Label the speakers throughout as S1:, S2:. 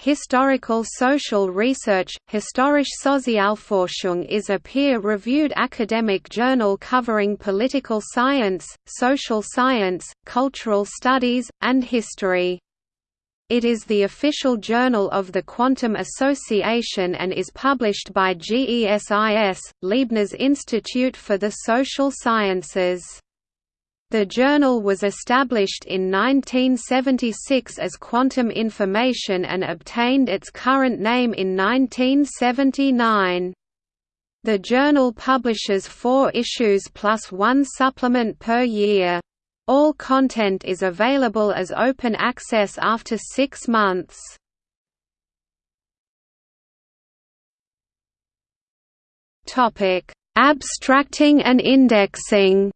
S1: Historical Social Research Historische Sozialforschung is a peer-reviewed academic journal covering political science, social science, cultural studies, and history. It is the official journal of the Quantum Association and is published by GESIS, Leibniz Institute for the Social Sciences. The journal was established in 1976 as Quantum Information and obtained its current name in 1979. The journal publishes four issues plus one supplement per year. All content is available as open access after six months. Abstracting and indexing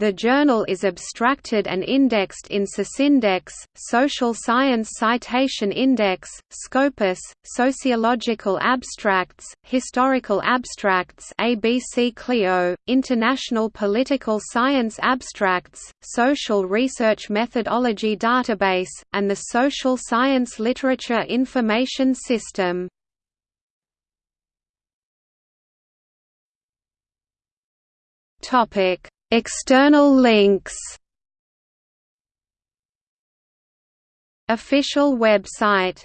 S1: The journal is abstracted and indexed in SOCINDEX, Social Science Citation Index, Scopus, Sociological Abstracts, Historical Abstracts ABC Clio, International Political Science Abstracts, Social Research Methodology Database, and the Social Science Literature Information System. Topic External links. Official website